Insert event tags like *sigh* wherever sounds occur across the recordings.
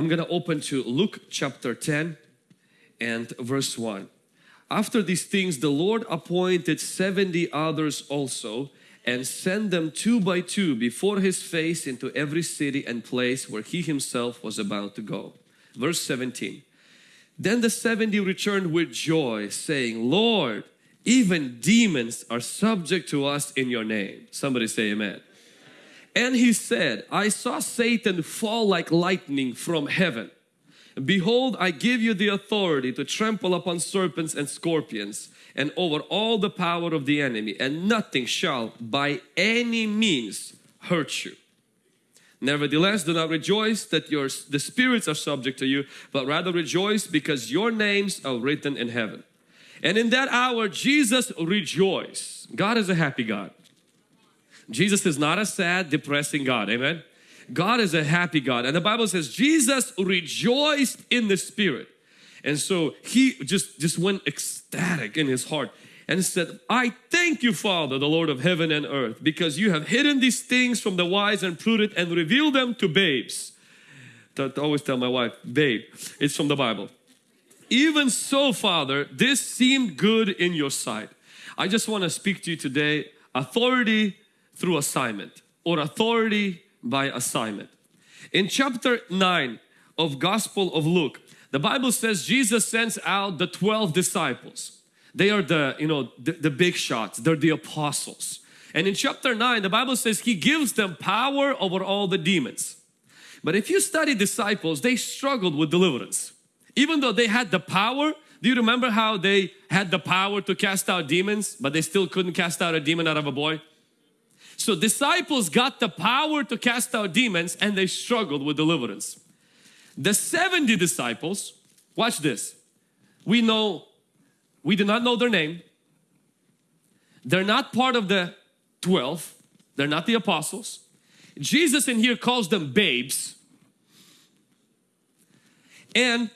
I'm gonna open to Luke chapter 10 and verse 1. After these things the Lord appointed 70 others also and sent them two by two before his face into every city and place where he himself was about to go. Verse 17. Then the 70 returned with joy saying, Lord, even demons are subject to us in your name. Somebody say amen. And he said, I saw Satan fall like lightning from heaven. Behold, I give you the authority to trample upon serpents and scorpions and over all the power of the enemy and nothing shall by any means hurt you. Nevertheless, do not rejoice that your, the spirits are subject to you, but rather rejoice because your names are written in heaven. And in that hour, Jesus rejoiced. God is a happy God. Jesus is not a sad, depressing God. Amen. God is a happy God. And the Bible says Jesus rejoiced in the Spirit. And so he just, just went ecstatic in his heart and said, I thank you, Father, the Lord of heaven and earth, because you have hidden these things from the wise and prudent and revealed them to babes. I always tell my wife, babe, it's from the Bible. Even so, Father, this seemed good in your sight. I just want to speak to you today authority through assignment or authority by assignment. In chapter 9 of Gospel of Luke, the Bible says Jesus sends out the 12 disciples. They are the, you know, the, the big shots. They're the apostles. And in chapter 9, the Bible says He gives them power over all the demons. But if you study disciples, they struggled with deliverance. Even though they had the power, do you remember how they had the power to cast out demons, but they still couldn't cast out a demon out of a boy? So disciples got the power to cast out demons and they struggled with deliverance. The 70 disciples, watch this. We know, we do not know their name. They're not part of the 12. They're not the apostles. Jesus in here calls them babes. And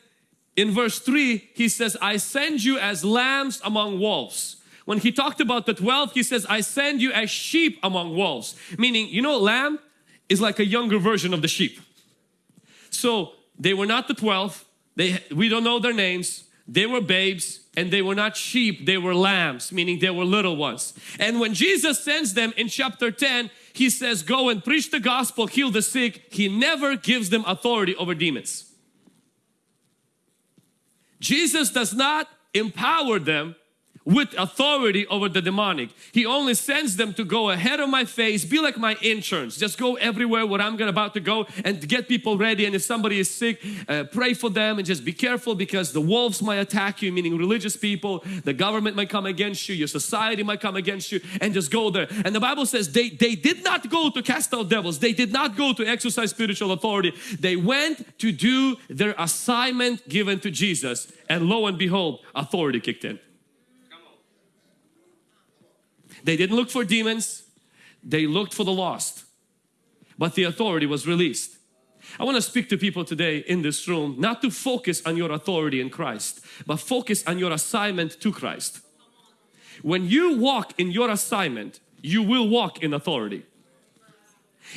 in verse 3, he says, I send you as lambs among wolves. When he talked about the 12, he says, I send you as sheep among wolves. Meaning, you know, lamb is like a younger version of the sheep. So they were not the 12. They, we don't know their names. They were babes and they were not sheep. They were lambs, meaning they were little ones. And when Jesus sends them in chapter 10, he says, go and preach the gospel, heal the sick. He never gives them authority over demons. Jesus does not empower them with authority over the demonic. He only sends them to go ahead of my face, be like my interns. Just go everywhere where I'm about to go and get people ready. And if somebody is sick, uh, pray for them and just be careful because the wolves might attack you, meaning religious people. The government might come against you. Your society might come against you and just go there. And the Bible says they, they did not go to cast out devils. They did not go to exercise spiritual authority. They went to do their assignment given to Jesus. And lo and behold, authority kicked in. They didn't look for demons, they looked for the lost. But the authority was released. I want to speak to people today in this room not to focus on your authority in Christ, but focus on your assignment to Christ. When you walk in your assignment, you will walk in authority.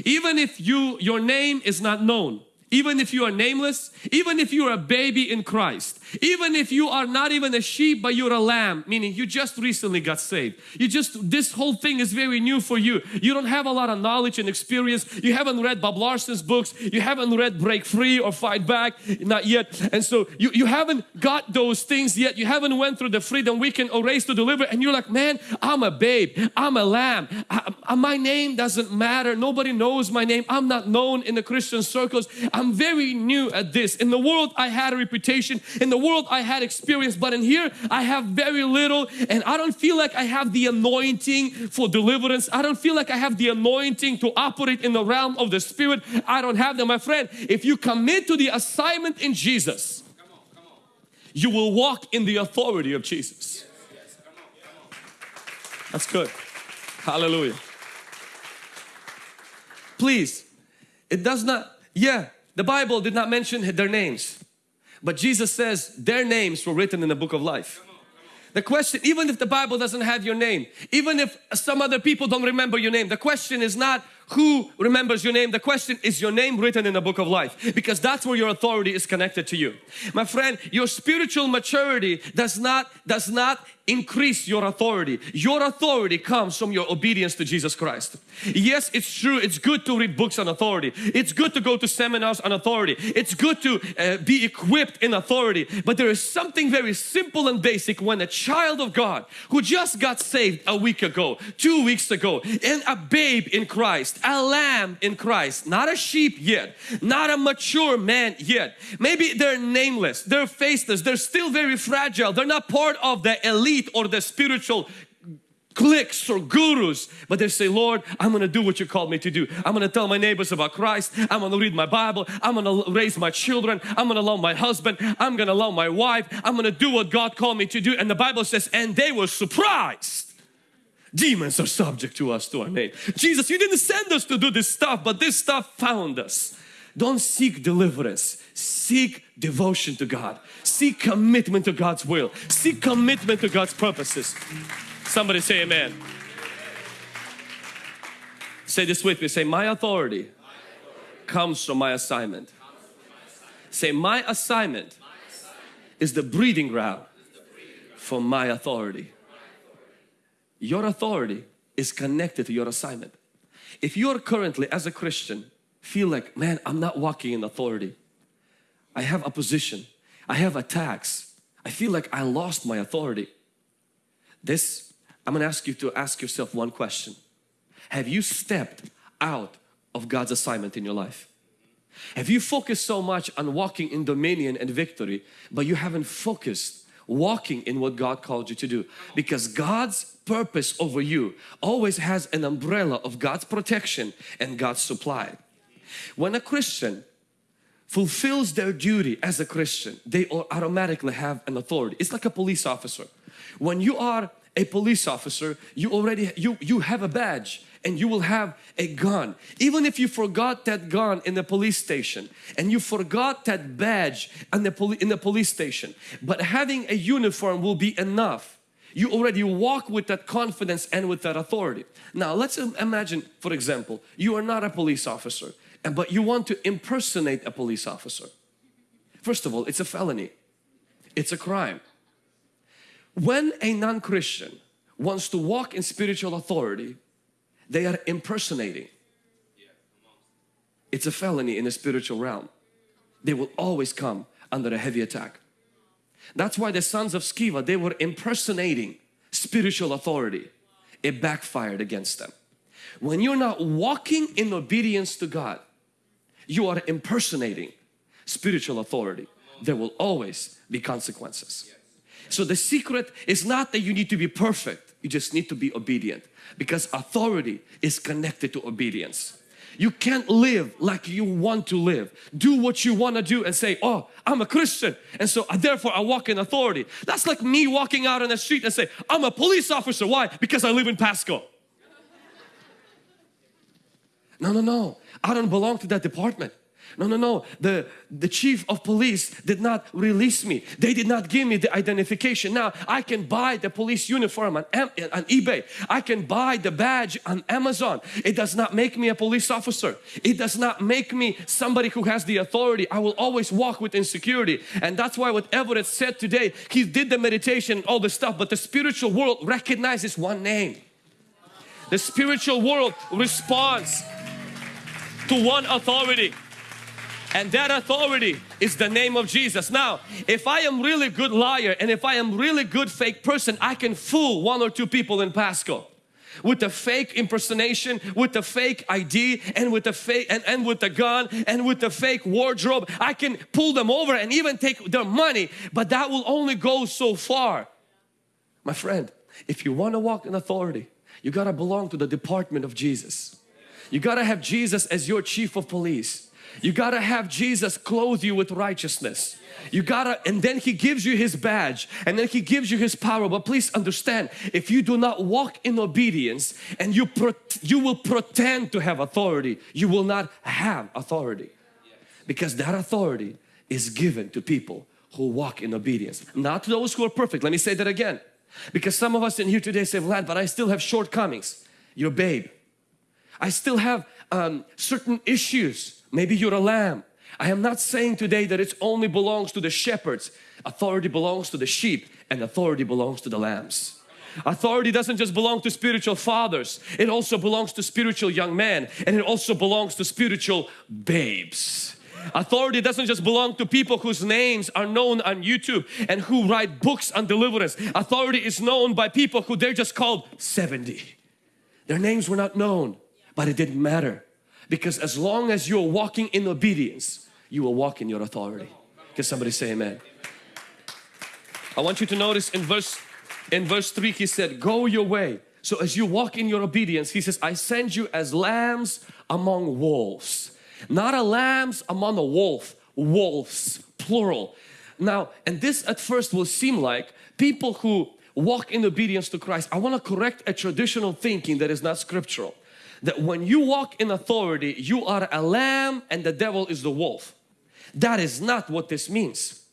Even if you your name is not known, even if you are nameless, even if you are a baby in Christ, even if you are not even a sheep but you're a lamb, meaning you just recently got saved. You just, this whole thing is very new for you. You don't have a lot of knowledge and experience. You haven't read Bob Larson's books. You haven't read Break Free or Fight Back, not yet. And so you, you haven't got those things yet. You haven't went through the freedom weekend or raised to deliver and you're like, man, I'm a babe. I'm a lamb. I, I, my name doesn't matter. Nobody knows my name. I'm not known in the Christian circles. I'm very new at this. In the world, I had a reputation. In the world, I had experience. But in here, I have very little. And I don't feel like I have the anointing for deliverance. I don't feel like I have the anointing to operate in the realm of the Spirit. I don't have them. My friend, if you commit to the assignment in Jesus, you will walk in the authority of Jesus. That's good. Hallelujah. Please, it does not, yeah, the Bible did not mention their names, but Jesus says their names were written in the book of life. The question, even if the Bible doesn't have your name, even if some other people don't remember your name, the question is not who remembers your name? The question is your name written in the book of life because that's where your authority is connected to you. My friend, your spiritual maturity does not does not increase your authority. Your authority comes from your obedience to Jesus Christ. Yes, it's true. It's good to read books on authority. It's good to go to seminars on authority. It's good to uh, be equipped in authority. But there is something very simple and basic when a child of God who just got saved a week ago, two weeks ago, and a babe in Christ, a lamb in Christ, not a sheep yet, not a mature man yet. Maybe they're nameless, they're faceless, they're still very fragile, they're not part of the elite or the spiritual cliques or gurus, but they say, Lord, I'm going to do what you called me to do. I'm going to tell my neighbors about Christ. I'm going to read my Bible. I'm going to raise my children. I'm going to love my husband. I'm going to love my wife. I'm going to do what God called me to do. And the Bible says, and they were surprised. Demons are subject to us, to our name. Jesus, you didn't send us to do this stuff, but this stuff found us. Don't seek deliverance. Seek devotion to God. Seek commitment to God's will. Seek commitment to God's purposes. Somebody say amen. Say this with me. Say, my authority comes from my assignment. Say, my assignment is the breeding ground for my authority. Your authority is connected to your assignment. If you are currently as a Christian feel like, man, I'm not walking in authority. I have opposition. I have attacks. I feel like I lost my authority. This, I'm going to ask you to ask yourself one question. Have you stepped out of God's assignment in your life? Have you focused so much on walking in dominion and victory, but you haven't focused walking in what God called you to do? Because God's purpose over you always has an umbrella of God's protection and God's supply. When a Christian fulfills their duty as a Christian, they automatically have an authority. It's like a police officer. When you are a police officer, you already you you have a badge and you will have a gun. Even if you forgot that gun in the police station and you forgot that badge in the, in the police station, but having a uniform will be enough. You already walk with that confidence and with that authority. Now let's imagine, for example, you are not a police officer but you want to impersonate a police officer. First of all, it's a felony. It's a crime. When a non-Christian wants to walk in spiritual authority, they are impersonating. It's a felony in the spiritual realm. They will always come under a heavy attack. That's why the sons of Sceva, they were impersonating spiritual authority. It backfired against them. When you're not walking in obedience to God, you are impersonating spiritual authority. There will always be consequences. So the secret is not that you need to be perfect. You just need to be obedient because authority is connected to obedience. You can't live like you want to live. Do what you want to do and say, oh, I'm a Christian and so uh, therefore I walk in authority. That's like me walking out on the street and say, I'm a police officer. Why? Because I live in Pasco. No, no, no. I don't belong to that department. No, no, no. The, the chief of police did not release me. They did not give me the identification. Now I can buy the police uniform on, on eBay. I can buy the badge on Amazon. It does not make me a police officer. It does not make me somebody who has the authority. I will always walk with insecurity. And that's why what Everett said today, he did the meditation, all the stuff, but the spiritual world recognizes one name. The spiritual world responds to one authority and that authority is the name of Jesus. Now, if I am really good liar and if I am really good fake person, I can fool one or two people in Pasco with the fake impersonation, with the fake ID and with the fake and, and with the gun and with the fake wardrobe. I can pull them over and even take their money, but that will only go so far. My friend, if you want to walk in authority, you got to belong to the department of Jesus. You got to have Jesus as your chief of police. You got to have Jesus clothe you with righteousness. You gotta, and then He gives you His badge and then He gives you His power. But please understand, if you do not walk in obedience and you, you will pretend to have authority, you will not have authority. Because that authority is given to people who walk in obedience. Not those who are perfect. Let me say that again. Because some of us in here today say, Vlad, but I still have shortcomings. Your babe. I still have um, certain issues. Maybe you're a lamb. I am not saying today that it only belongs to the shepherds. Authority belongs to the sheep and authority belongs to the lambs. Authority doesn't just belong to spiritual fathers. It also belongs to spiritual young men and it also belongs to spiritual babes. Authority doesn't just belong to people whose names are known on YouTube and who write books on deliverance. Authority is known by people who they're just called 70. Their names were not known, but it didn't matter. Because as long as you're walking in obedience, you will walk in your authority. Can somebody say amen? I want you to notice in verse in verse 3 he said, go your way. So as you walk in your obedience, he says, I send you as lambs among wolves. Not a lambs among a wolf, wolves, plural. Now, and this at first will seem like people who walk in obedience to Christ. I want to correct a traditional thinking that is not scriptural. That when you walk in authority, you are a lamb and the devil is the wolf. That is not what this means.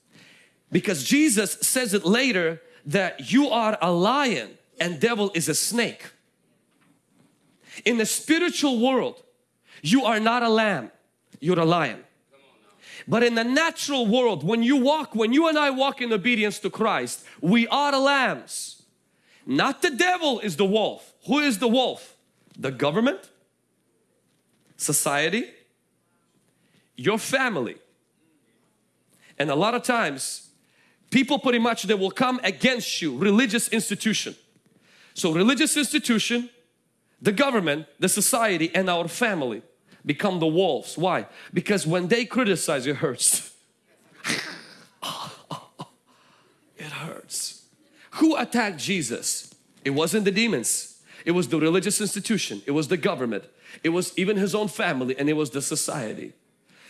Because Jesus says it later that you are a lion and devil is a snake. In the spiritual world, you are not a lamb, you're a lion. But in the natural world, when you walk, when you and I walk in obedience to Christ, we are lambs. Not the devil is the wolf. Who is the wolf? The government, society, your family. And a lot of times, people pretty much they will come against you, religious institution. So religious institution, the government, the society and our family become the wolves. Why? Because when they criticize, it hurts. *laughs* it hurts. Who attacked Jesus? It wasn't the demons. It was the religious institution. It was the government. It was even his own family and it was the society.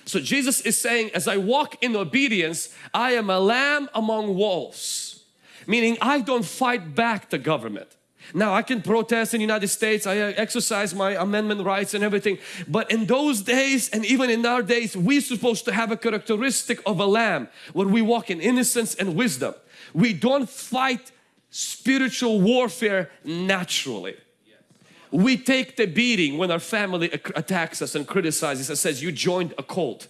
So Jesus is saying, as I walk in obedience, I am a lamb among wolves. Meaning I don't fight back the government. Now I can protest in the United States, I exercise my amendment rights and everything. But in those days and even in our days, we're supposed to have a characteristic of a lamb where we walk in innocence and wisdom. We don't fight spiritual warfare naturally. We take the beating when our family attacks us and criticizes and says you joined a cult.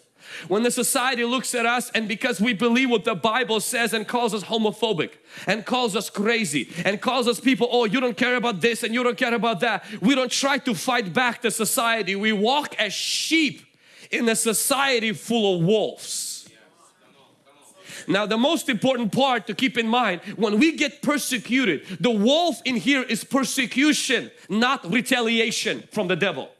When the society looks at us and because we believe what the Bible says and calls us homophobic and calls us crazy and calls us people, oh you don't care about this and you don't care about that. We don't try to fight back the society. We walk as sheep in a society full of wolves. Now the most important part to keep in mind when we get persecuted the wolf in here is persecution not retaliation from the devil.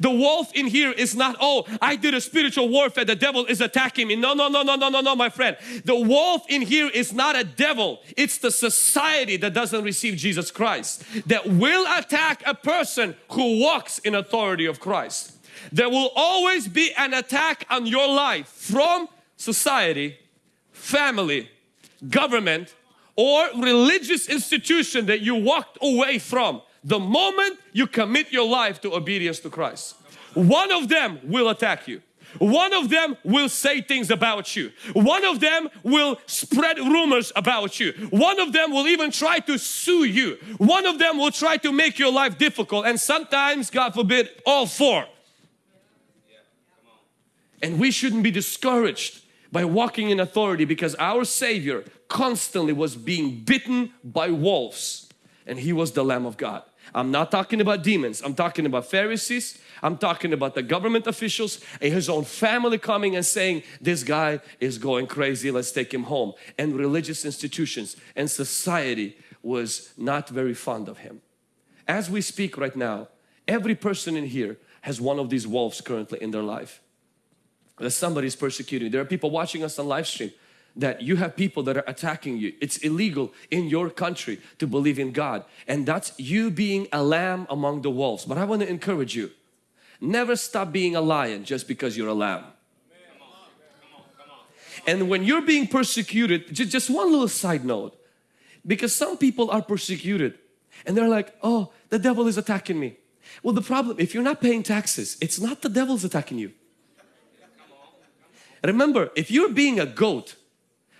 The wolf in here is not, oh, I did a spiritual warfare, the devil is attacking me. No, no, no, no, no, no, no, my friend. The wolf in here is not a devil. It's the society that doesn't receive Jesus Christ that will attack a person who walks in authority of Christ. There will always be an attack on your life from society, family, government, or religious institution that you walked away from the moment you commit your life to obedience to Christ. One of them will attack you. One of them will say things about you. One of them will spread rumors about you. One of them will even try to sue you. One of them will try to make your life difficult and sometimes, God forbid, all four. And we shouldn't be discouraged by walking in authority because our Savior constantly was being bitten by wolves and He was the Lamb of God. I'm not talking about demons. I'm talking about Pharisees. I'm talking about the government officials and his own family coming and saying, this guy is going crazy. Let's take him home. And religious institutions and society was not very fond of him. As we speak right now, every person in here has one of these wolves currently in their life. That somebody is persecuting. There are people watching us on live stream that you have people that are attacking you. It's illegal in your country to believe in God and that's you being a lamb among the wolves. But I want to encourage you, never stop being a lion just because you're a lamb. And when you're being persecuted, just one little side note, because some people are persecuted and they're like, oh, the devil is attacking me. Well, the problem, if you're not paying taxes, it's not the devil's attacking you. Remember, if you're being a goat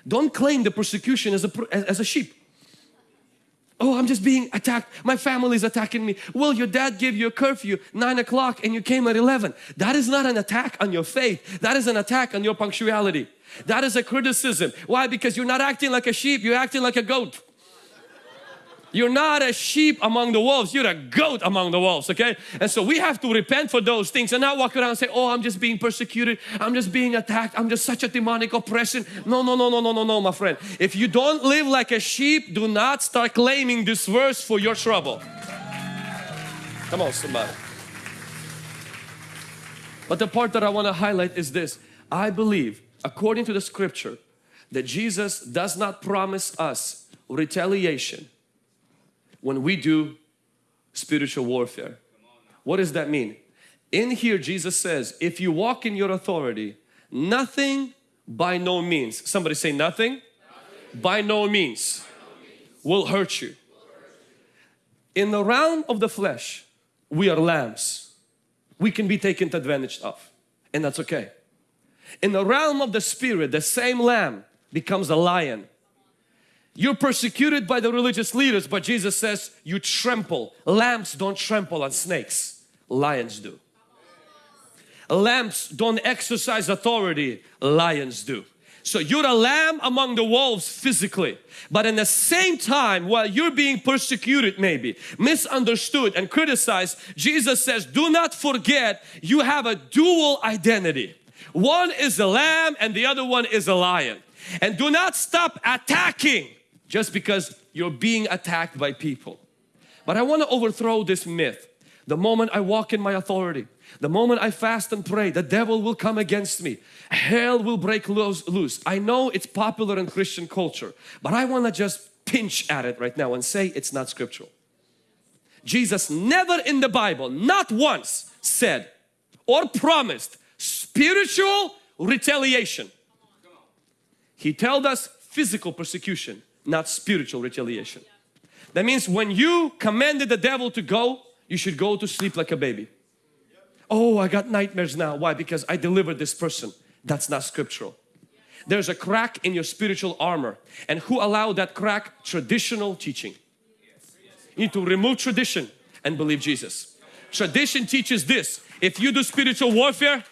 don't claim the persecution as a, as a sheep. Oh, I'm just being attacked. My family is attacking me. Well, your dad gave you a curfew, 9 o'clock, and you came at 11. That is not an attack on your faith. That is an attack on your punctuality. That is a criticism. Why? Because you're not acting like a sheep, you're acting like a goat. You're not a sheep among the wolves, you're a goat among the wolves, okay? And so we have to repent for those things and not walk around and say, oh, I'm just being persecuted, I'm just being attacked, I'm just such a demonic oppression. No, no, no, no, no, no, no, my friend. If you don't live like a sheep, do not start claiming this verse for your trouble. Come on, somebody. But the part that I want to highlight is this. I believe, according to the scripture, that Jesus does not promise us retaliation when we do spiritual warfare. What does that mean? In here Jesus says, if you walk in your authority, nothing by no means, somebody say nothing, nothing. By, no means, no means will hurt you. In the realm of the flesh, we are lambs. We can be taken advantage of and that's okay. In the realm of the spirit, the same lamb becomes a lion you're persecuted by the religious leaders, but Jesus says you trample. Lambs don't trample on snakes, lions do. Lambs don't exercise authority, lions do. So you're a lamb among the wolves physically, but in the same time, while you're being persecuted maybe, misunderstood and criticized, Jesus says, do not forget you have a dual identity. One is a lamb and the other one is a lion. And do not stop attacking just because you're being attacked by people. But I want to overthrow this myth. The moment I walk in my authority, the moment I fast and pray, the devil will come against me. Hell will break loose. I know it's popular in Christian culture, but I want to just pinch at it right now and say it's not scriptural. Jesus never in the Bible, not once said or promised spiritual retaliation. He told us physical persecution not spiritual retaliation. That means when you commanded the devil to go, you should go to sleep like a baby. Oh, I got nightmares now. Why? Because I delivered this person. That's not scriptural. There's a crack in your spiritual armor. And who allowed that crack? Traditional teaching. You need to remove tradition and believe Jesus. Tradition teaches this. If you do spiritual warfare,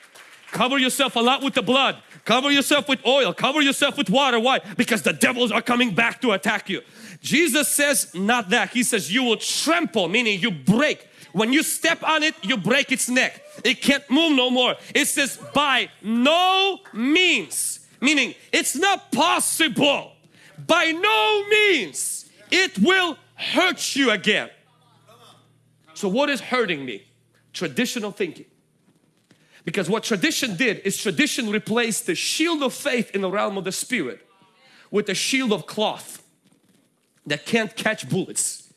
cover yourself a lot with the blood Cover yourself with oil, cover yourself with water. Why? Because the devils are coming back to attack you. Jesus says not that. He says you will trample, meaning you break. When you step on it, you break its neck. It can't move no more. It says by no means, meaning it's not possible. By no means it will hurt you again. So what is hurting me? Traditional thinking. Because what tradition did is tradition replaced the shield of faith in the realm of the spirit with a shield of cloth that can't catch bullets.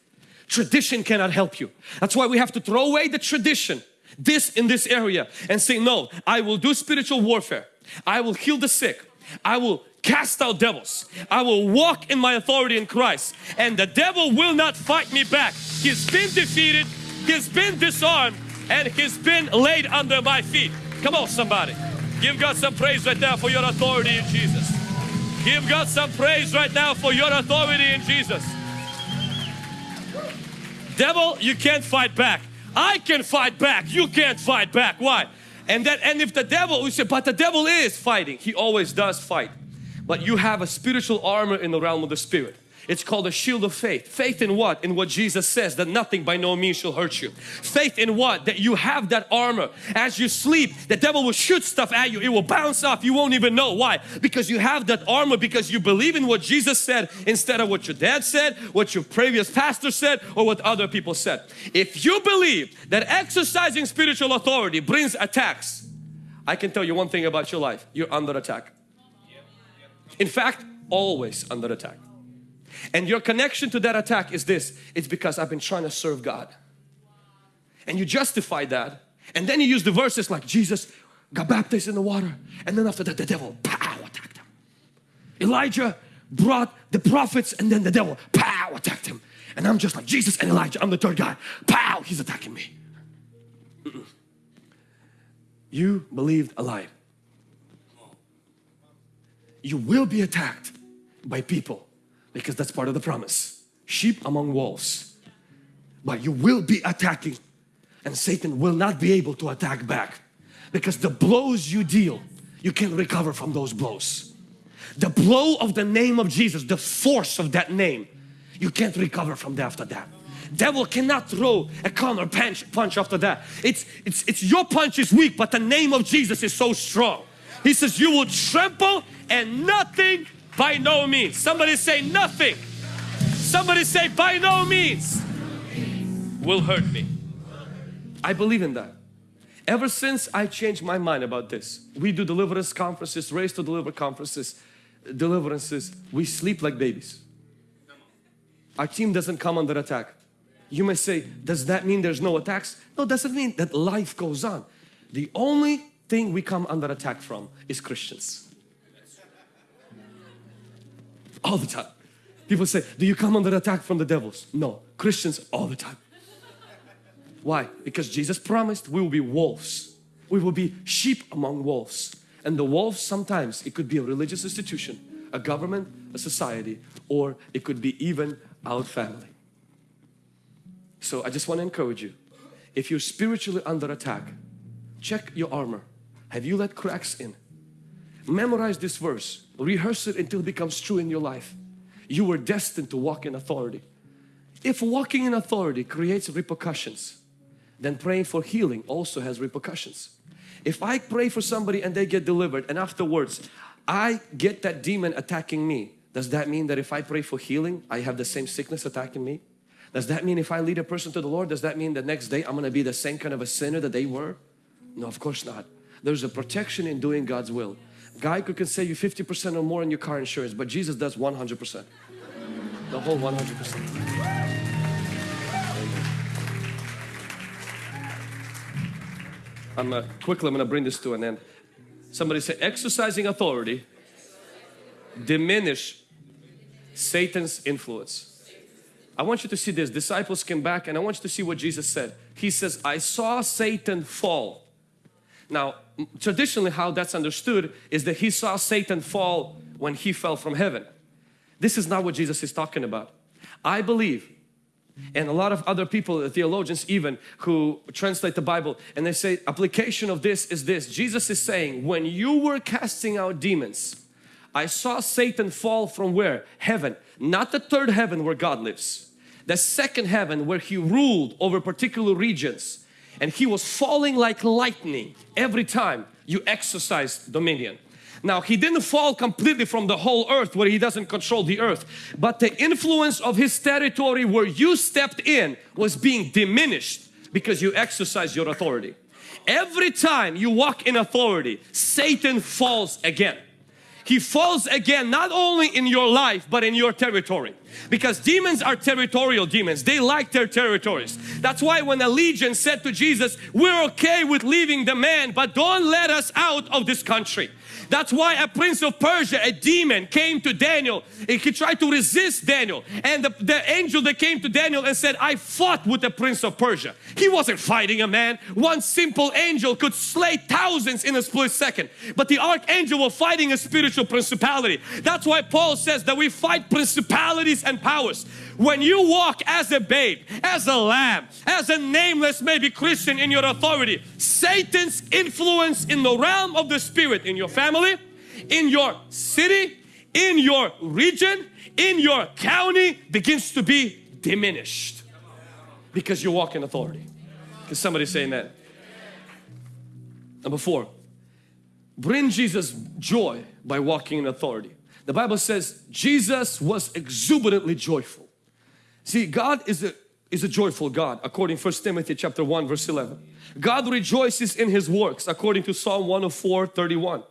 Tradition cannot help you. That's why we have to throw away the tradition, this in this area and say, no, I will do spiritual warfare. I will heal the sick. I will cast out devils. I will walk in my authority in Christ and the devil will not fight me back. He's been defeated. He's been disarmed and he's been laid under my feet. Come on somebody. Give God some praise right now for your authority in Jesus. Give God some praise right now for your authority in Jesus. Devil, you can't fight back. I can fight back. You can't fight back. Why? And that and if the devil, we say, but the devil is fighting. He always does fight. But you have a spiritual armor in the realm of the spirit. It's called a shield of faith. Faith in what? In what Jesus says that nothing by no means shall hurt you. Faith in what? That you have that armor. As you sleep, the devil will shoot stuff at you. It will bounce off. You won't even know. Why? Because you have that armor because you believe in what Jesus said instead of what your dad said, what your previous pastor said, or what other people said. If you believe that exercising spiritual authority brings attacks, I can tell you one thing about your life. You're under attack. In fact, always under attack. And your connection to that attack is this, it's because I've been trying to serve God. And you justify that. And then you use the verses like Jesus got baptized in the water. And then after that the devil, pow, attacked him. Elijah brought the prophets and then the devil, pow, attacked him. And I'm just like Jesus and Elijah, I'm the third guy. Pow, he's attacking me. Mm -mm. You believed a lie. You will be attacked by people because that's part of the promise. sheep among wolves. But you will be attacking and Satan will not be able to attack back because the blows you deal, you can recover from those blows. The blow of the name of Jesus, the force of that name, you can't recover from that after that. Devil cannot throw a counter punch, punch after that. It's, it's, it's your punch is weak, but the name of Jesus is so strong. He says, you will trample and nothing by no means. Somebody say nothing. Somebody say by no means will hurt me. I believe in that. Ever since I changed my mind about this, we do deliverance conferences, raised to deliver conferences, deliverances, we sleep like babies. Our team doesn't come under attack. You may say, does that mean there's no attacks? No, doesn't mean that life goes on. The only thing we come under attack from is Christians. All the time. People say, do you come under attack from the devils? No, Christians all the time. Why? Because Jesus promised we will be wolves. We will be sheep among wolves. And the wolves sometimes it could be a religious institution, a government, a society, or it could be even our family. So I just want to encourage you. If you're spiritually under attack, check your armor. Have you let cracks in? Memorize this verse. Rehearse it until it becomes true in your life. You were destined to walk in authority. If walking in authority creates repercussions, then praying for healing also has repercussions. If I pray for somebody and they get delivered and afterwards I get that demon attacking me, does that mean that if I pray for healing, I have the same sickness attacking me? Does that mean if I lead a person to the Lord, does that mean the next day I'm going to be the same kind of a sinner that they were? No, of course not. There's a protection in doing God's will. Geico can save you 50% or more in your car insurance, but Jesus does 100%. The whole 100%. I'm uh, quickly I'm going to bring this to an end. Somebody say exercising authority diminish Satan's influence. I want you to see this. Disciples came back and I want you to see what Jesus said. He says, I saw Satan fall. Now, traditionally how that's understood is that he saw Satan fall when he fell from heaven. This is not what Jesus is talking about. I believe and a lot of other people, theologians even, who translate the Bible and they say application of this is this. Jesus is saying when you were casting out demons, I saw Satan fall from where? Heaven. Not the third heaven where God lives. The second heaven where he ruled over particular regions. And he was falling like lightning every time you exercised dominion. Now he didn't fall completely from the whole earth where he doesn't control the earth but the influence of his territory where you stepped in was being diminished because you exercise your authority. Every time you walk in authority Satan falls again. He falls again not only in your life but in your territory. Because demons are territorial demons. They like their territories. That's why when a legion said to Jesus we're okay with leaving the man but don't let us out of this country that's why a prince of Persia, a demon, came to Daniel. And he tried to resist Daniel. And the, the angel that came to Daniel and said, I fought with the prince of Persia. He wasn't fighting a man. One simple angel could slay thousands in a split second. But the archangel was fighting a spiritual principality. That's why Paul says that we fight principalities and powers. When you walk as a babe, as a lamb, as a nameless maybe Christian in your authority, Satan's influence in the realm of the spirit in your family, in your city, in your region, in your county begins to be diminished because you walk in authority. Can somebody say amen? Number four, bring Jesus joy by walking in authority. The Bible says Jesus was exuberantly joyful. See, God is a, is a joyful God according to 1 Timothy chapter 1 verse 11. God rejoices in His works according to Psalm 104 31.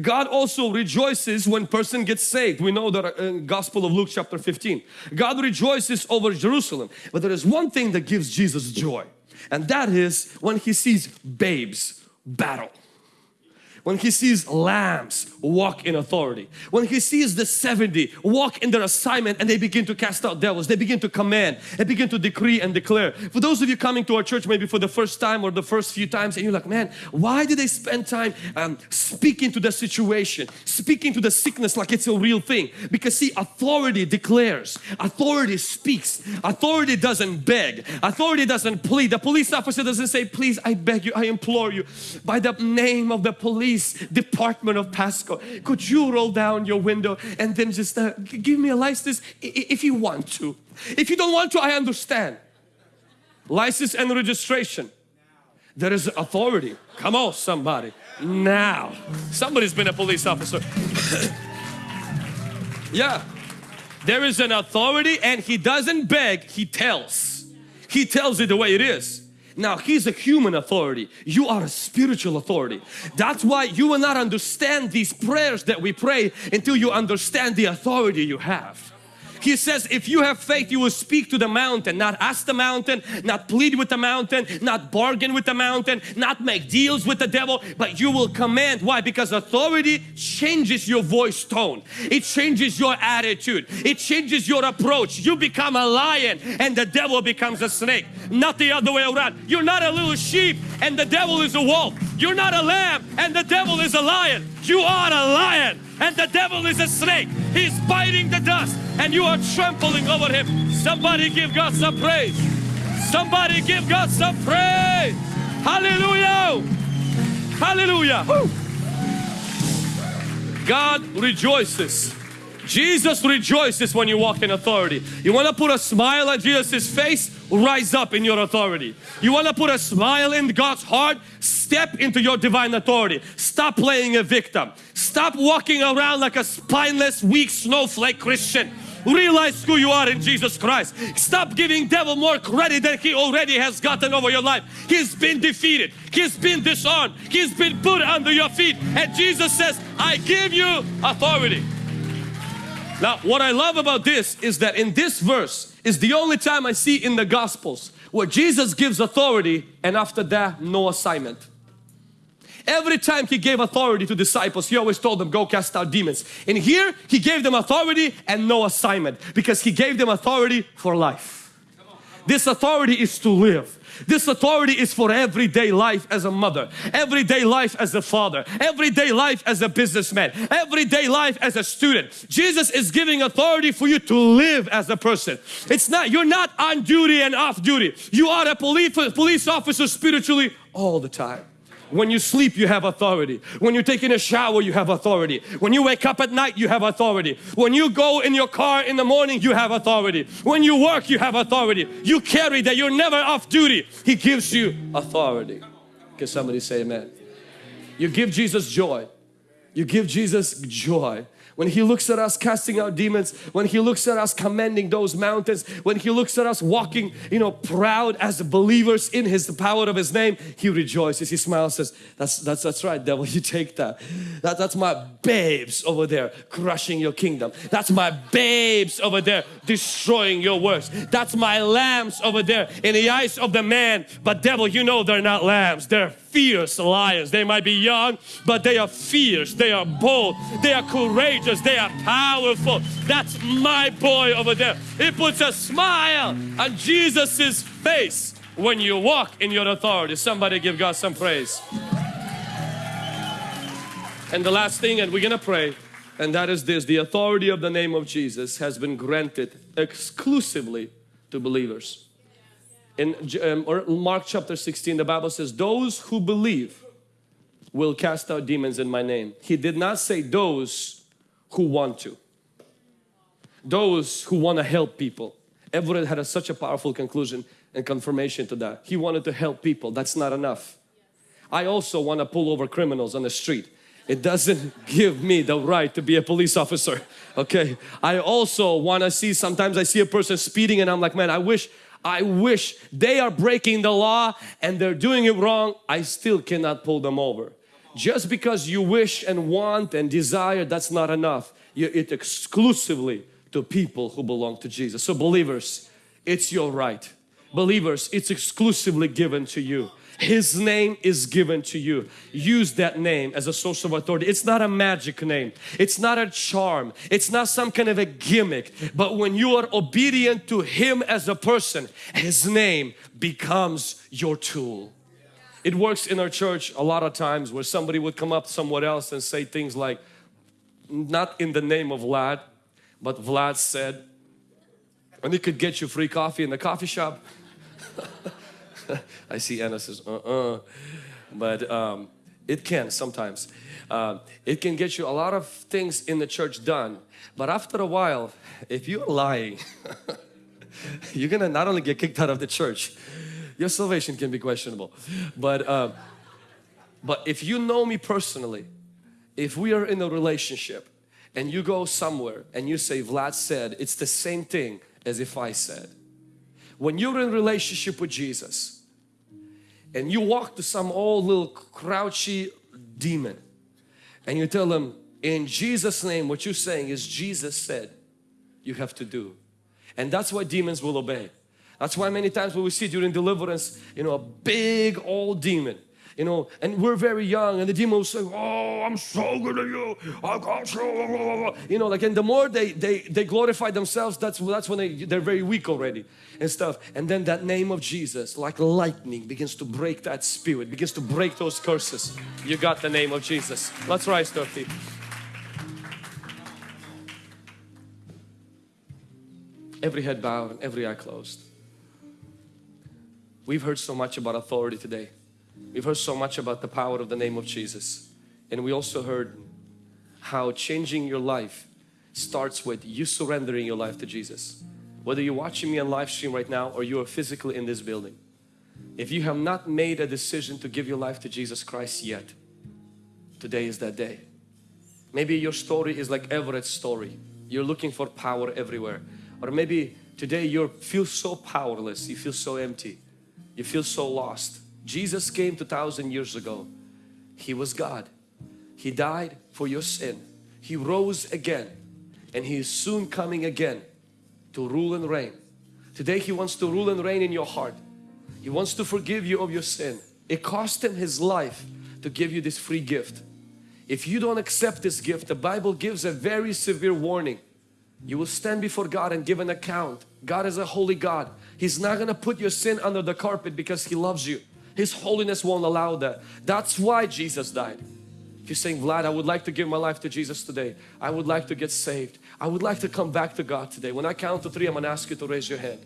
God also rejoices when person gets saved. We know that uh, in Gospel of Luke chapter 15. God rejoices over Jerusalem. But there is one thing that gives Jesus joy and that is when He sees babes battle. When he sees lambs walk in authority, when he sees the 70 walk in their assignment and they begin to cast out devils, they begin to command, they begin to decree and declare. For those of you coming to our church maybe for the first time or the first few times and you're like, man, why do they spend time um, speaking to the situation, speaking to the sickness like it's a real thing? Because see, authority declares, authority speaks, authority doesn't beg, authority doesn't plead. The police officer doesn't say, please, I beg you, I implore you, by the name of the police department of Pasco, could you roll down your window and then just uh, give me a license if you want to. If you don't want to, I understand. License and registration. There is authority. Come on, somebody. Now. Somebody's been a police officer. *coughs* yeah. There is an authority and he doesn't beg, he tells. He tells it the way it is. Now he's a human authority. You are a spiritual authority. That's why you will not understand these prayers that we pray until you understand the authority you have. He says if you have faith you will speak to the mountain. Not ask the mountain not plead with the mountain not bargain with the mountain not make deals with the devil but you will command. Why? Because authority changes your voice tone. It changes your attitude. It changes your approach. You become a lion and the devil becomes a snake. Not the other way around. You're not a little sheep and the devil is a wolf. You're not a lamb and the devil is a lion. You are a lion and the devil is a snake. He's biting the dust and you are trampling over him. Somebody give God some praise. Somebody give God some praise. Hallelujah. Hallelujah. Woo. God rejoices. Jesus rejoices when you walk in authority. You want to put a smile on Jesus' face? Rise up in your authority. You want to put a smile in God's heart? Step into your divine authority. Stop playing a victim. Stop walking around like a spineless, weak snowflake Christian. Realize who you are in Jesus Christ. Stop giving devil more credit than he already has gotten over your life. He's been defeated. He's been disarmed. He's been put under your feet. And Jesus says, I give you authority. Now, what I love about this is that in this verse is the only time I see in the Gospels where Jesus gives authority and after that, no assignment. Every time He gave authority to disciples, He always told them, go cast out demons. And here, He gave them authority and no assignment because He gave them authority for life. This authority is to live. This authority is for everyday life as a mother, everyday life as a father, everyday life as a businessman, everyday life as a student. Jesus is giving authority for you to live as a person. It's not, you're not on duty and off duty. You are a police, police officer spiritually all the time. When you sleep, you have authority. When you're taking a shower, you have authority. When you wake up at night, you have authority. When you go in your car in the morning, you have authority. When you work, you have authority. You carry that. You're never off duty. He gives you authority. Can somebody say amen? You give Jesus joy. You give Jesus joy when He looks at us casting out demons, when He looks at us commanding those mountains, when He looks at us walking, you know, proud as believers in His the power of His name, He rejoices. He smiles, says, "That's that's that's right, devil. You take that. That that's my babes over there crushing your kingdom. That's my babes over there destroying your works. That's my lambs over there in the eyes of the man. But devil, you know they're not lambs. They're fierce lions. They might be young, but they are fierce. They are bold. They are courageous. They are powerful. That's my boy over there. It puts a smile on Jesus's face when you walk in your authority. Somebody give God some praise. And the last thing, and we're gonna pray, and that is this the authority of the name of Jesus has been granted exclusively to believers in um, Mark chapter 16 the Bible says those who believe will cast out demons in my name. He did not say those who want to. Those who want to help people. Everett had a, such a powerful conclusion and confirmation to that. He wanted to help people. That's not enough. I also want to pull over criminals on the street. It doesn't *laughs* give me the right to be a police officer okay? I also want to see sometimes I see a person speeding and I'm like man I wish I wish they are breaking the law and they're doing it wrong, I still cannot pull them over. Just because you wish and want and desire, that's not enough. You, it exclusively to people who belong to Jesus. So believers, it's your right. Believers, it's exclusively given to you. His name is given to you. Use that name as a source of authority. It's not a magic name. It's not a charm. It's not some kind of a gimmick. But when you are obedient to Him as a person, His name becomes your tool. It works in our church a lot of times where somebody would come up somewhere else and say things like, not in the name of Vlad, but Vlad said, and it could get you free coffee in the coffee shop. *laughs* I see Anna says, uh-uh. But um, it can sometimes. Uh, it can get you a lot of things in the church done. But after a while, if you're lying, *laughs* you're gonna not only get kicked out of the church, your salvation can be questionable. But, uh, but if you know me personally, if we are in a relationship and you go somewhere and you say Vlad said, it's the same thing as if I said. When you're in relationship with Jesus and you walk to some old little crouchy demon and you tell them in Jesus name what you're saying is Jesus said you have to do. And that's why demons will obey. That's why many times when we see during deliverance you know a big old demon you know, and we're very young and the demon will say, oh, I'm so good you, I got you, you know, like, and the more they, they, they glorify themselves, that's, that's when they, they're very weak already and stuff. And then that name of Jesus, like lightning, begins to break that spirit, begins to break those curses. You got the name of Jesus. Let's rise to our feet. Every head bowed and every eye closed. We've heard so much about authority today. We've heard so much about the power of the name of Jesus and we also heard how changing your life starts with you surrendering your life to Jesus. Whether you're watching me on live stream right now or you are physically in this building. If you have not made a decision to give your life to Jesus Christ yet, today is that day. Maybe your story is like Everett's story. You're looking for power everywhere. Or maybe today you feel so powerless, you feel so empty, you feel so lost. Jesus came 2000 years ago. He was God. He died for your sin. He rose again and He is soon coming again to rule and reign. Today He wants to rule and reign in your heart. He wants to forgive you of your sin. It cost Him His life to give you this free gift. If you don't accept this gift, the Bible gives a very severe warning. You will stand before God and give an account. God is a holy God. He's not going to put your sin under the carpet because He loves you. His holiness won't allow that. That's why Jesus died. If you're saying, Vlad, I would like to give my life to Jesus today. I would like to get saved. I would like to come back to God today. When I count to three, I'm going to ask you to raise your hand.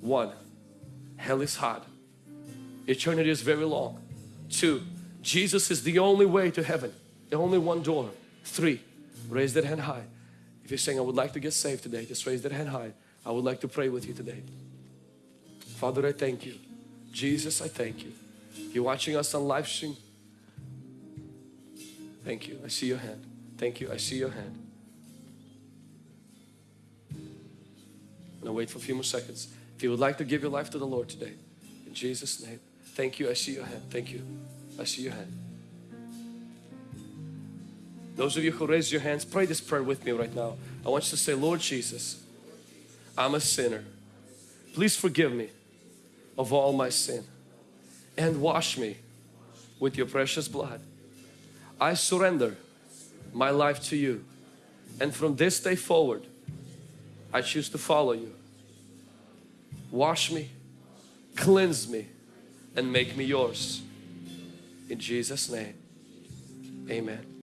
One, hell is hot. Eternity is very long. Two, Jesus is the only way to heaven. The only one door. Three, raise that hand high. If you're saying, I would like to get saved today, just raise that hand high. I would like to pray with you today. Father, I thank you Jesus, I thank you. You're watching us on live stream. Thank you. I see your hand. Thank you. I see your hand. Now wait for a few more seconds. If you would like to give your life to the Lord today, in Jesus' name. Thank you. I see your hand. Thank you. I see your hand. Those of you who raised your hands, pray this prayer with me right now. I want you to say, Lord Jesus, I'm a sinner. Please forgive me of all my sin and wash me with your precious blood. I surrender my life to you and from this day forward I choose to follow you. Wash me, cleanse me and make me yours. In Jesus name, amen.